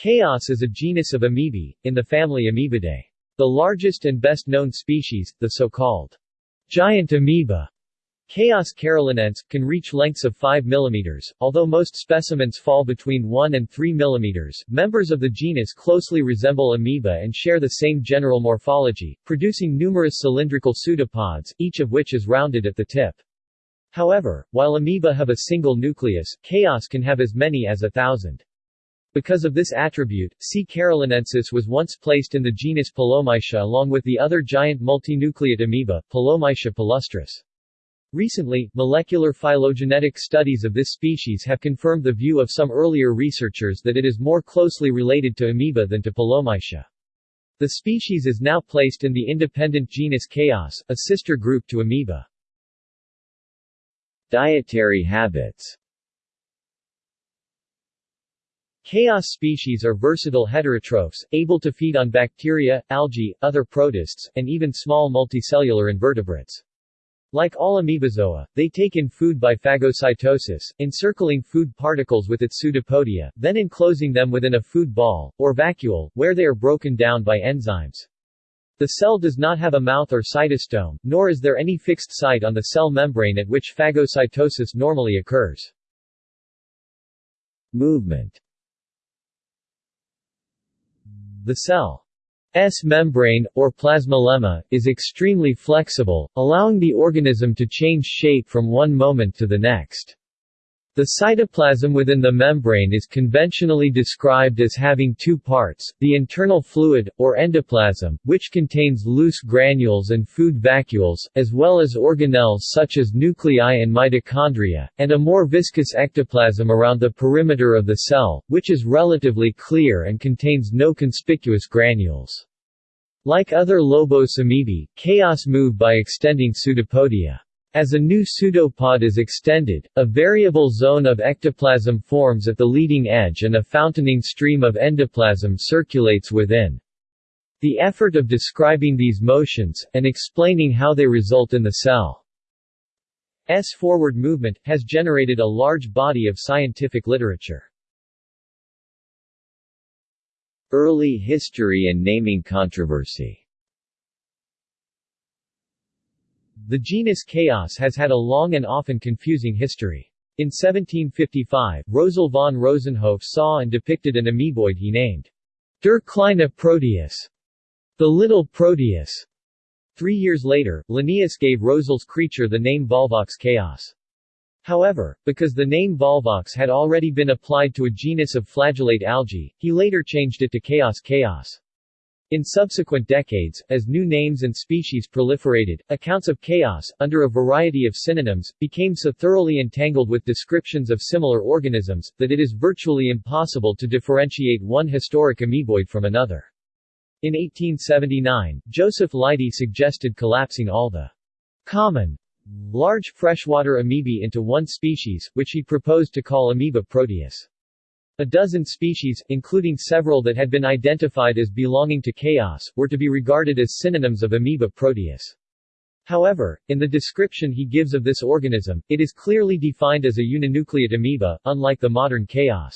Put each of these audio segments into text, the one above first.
Chaos is a genus of amoebae, in the family Amoebidae. The largest and best-known species, the so-called giant amoeba, Chaos carolinense, can reach lengths of 5 mm, although most specimens fall between 1 and 3 mm. Members of the genus closely resemble amoeba and share the same general morphology, producing numerous cylindrical pseudopods, each of which is rounded at the tip. However, while amoeba have a single nucleus, chaos can have as many as a thousand. Because of this attribute, C. carolinensis was once placed in the genus Pelomyxa along with the other giant multinucleate amoeba, Pelomyxa palustris. Recently, molecular phylogenetic studies of this species have confirmed the view of some earlier researchers that it is more closely related to amoeba than to Pelomyxa. The species is now placed in the independent genus Chaos, a sister group to amoeba. Dietary habits Chaos species are versatile heterotrophs, able to feed on bacteria, algae, other protists, and even small multicellular invertebrates. Like all amoebozoa, they take in food by phagocytosis, encircling food particles with its pseudopodia, then enclosing them within a food ball, or vacuole, where they are broken down by enzymes. The cell does not have a mouth or cytostome, nor is there any fixed site on the cell membrane at which phagocytosis normally occurs. Movement the cell's membrane, or plasmalemma, is extremely flexible, allowing the organism to change shape from one moment to the next. The cytoplasm within the membrane is conventionally described as having two parts, the internal fluid, or endoplasm, which contains loose granules and food vacuoles, as well as organelles such as nuclei and mitochondria, and a more viscous ectoplasm around the perimeter of the cell, which is relatively clear and contains no conspicuous granules. Like other lobose amoebae, chaos move by extending pseudopodia. As a new pseudopod is extended, a variable zone of ectoplasm forms at the leading edge and a fountaining stream of endoplasm circulates within. The effort of describing these motions, and explaining how they result in the cell's forward movement, has generated a large body of scientific literature. Early history and naming controversy The genus Chaos has had a long and often confusing history. In 1755, Rösel von Rosenhof saw and depicted an amoeboid he named Der kleine Proteus, the little Proteus. Three years later, Linnaeus gave Rösel's creature the name Volvox chaos. However, because the name Volvox had already been applied to a genus of flagellate algae, he later changed it to Chaos chaos. In subsequent decades, as new names and species proliferated, accounts of chaos, under a variety of synonyms, became so thoroughly entangled with descriptions of similar organisms, that it is virtually impossible to differentiate one historic amoeboid from another. In 1879, Joseph Leidy suggested collapsing all the common large freshwater amoebae into one species, which he proposed to call Amoeba proteus. A dozen species, including several that had been identified as belonging to chaos, were to be regarded as synonyms of Amoeba proteus. However, in the description he gives of this organism, it is clearly defined as a uninucleate amoeba, unlike the modern chaos.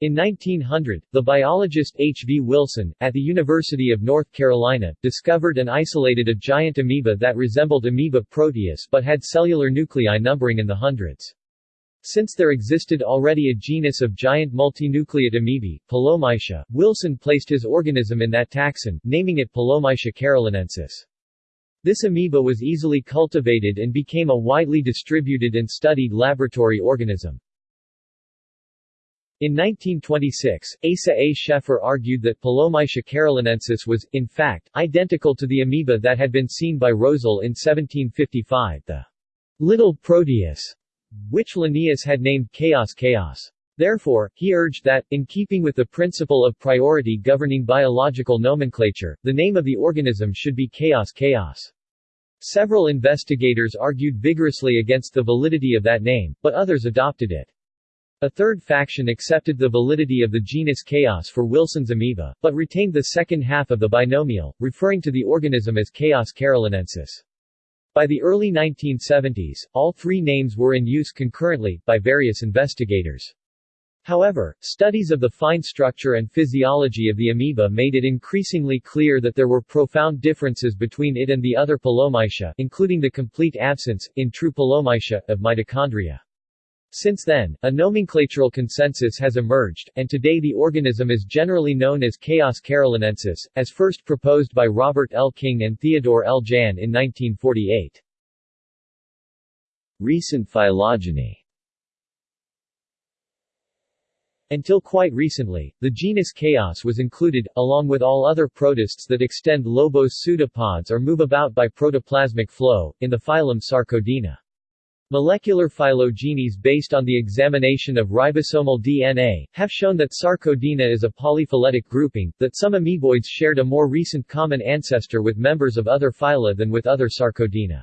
In 1900, the biologist H. V. Wilson, at the University of North Carolina, discovered and isolated a giant amoeba that resembled Amoeba proteus but had cellular nuclei numbering in the hundreds. Since there existed already a genus of giant multinucleate amoebae, Pelomyxa, Wilson placed his organism in that taxon, naming it Pelomyxa carolinensis. This amoeba was easily cultivated and became a widely distributed and studied laboratory organism. In 1926, Asa A. Schaeffer argued that Pelomyxa carolinensis was, in fact, identical to the amoeba that had been seen by Rosel in 1755, the little Proteus which Linnaeus had named chaos chaos. Therefore, he urged that, in keeping with the principle of priority governing biological nomenclature, the name of the organism should be chaos chaos. Several investigators argued vigorously against the validity of that name, but others adopted it. A third faction accepted the validity of the genus Chaos for Wilson's amoeba, but retained the second half of the binomial, referring to the organism as Chaos carolinensis. By the early 1970s, all three names were in use concurrently, by various investigators. However, studies of the fine structure and physiology of the amoeba made it increasingly clear that there were profound differences between it and the other Pelomyxa, including the complete absence, in true Pelomyxa, of mitochondria. Since then, a nomenclatural consensus has emerged, and today the organism is generally known as Chaos carolinensis, as first proposed by Robert L. King and Theodore L. Jahn in 1948. Recent phylogeny Until quite recently, the genus Chaos was included, along with all other protists that extend lobose pseudopods or move about by protoplasmic flow, in the phylum Sarcodina. Molecular phylogenies based on the examination of ribosomal DNA, have shown that Sarcodina is a polyphyletic grouping, that some amoeboids shared a more recent common ancestor with members of other phyla than with other Sarcodina.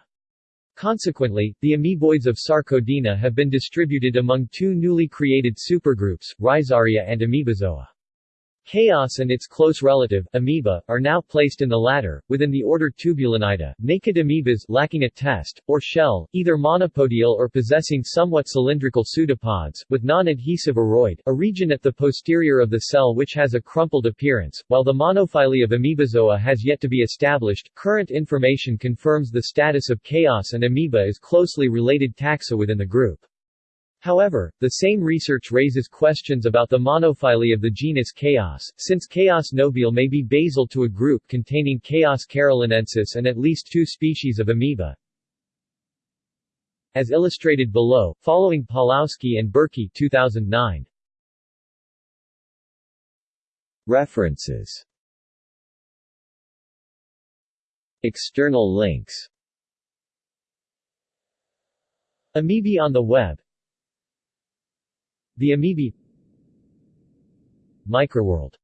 Consequently, the amoeboids of Sarcodina have been distributed among two newly created supergroups, Rhizaria and Amoebozoa. Chaos and its close relative, amoeba, are now placed in the latter, within the order Tubulinidae, naked amoebas lacking a test, or shell, either monopodial or possessing somewhat cylindrical pseudopods, with non-adhesive uroid, a region at the posterior of the cell which has a crumpled appearance. While the monophyly of Amoebozoa has yet to be established, current information confirms the status of chaos and amoeba as closely related taxa within the group. However, the same research raises questions about the monophyly of the genus Chaos, since Chaos nobile may be basal to a group containing Chaos carolinensis and at least two species of amoeba. As illustrated below, following Pawlowski and Burki 2009. References External links Amoebae on the web the Amoebae Microworld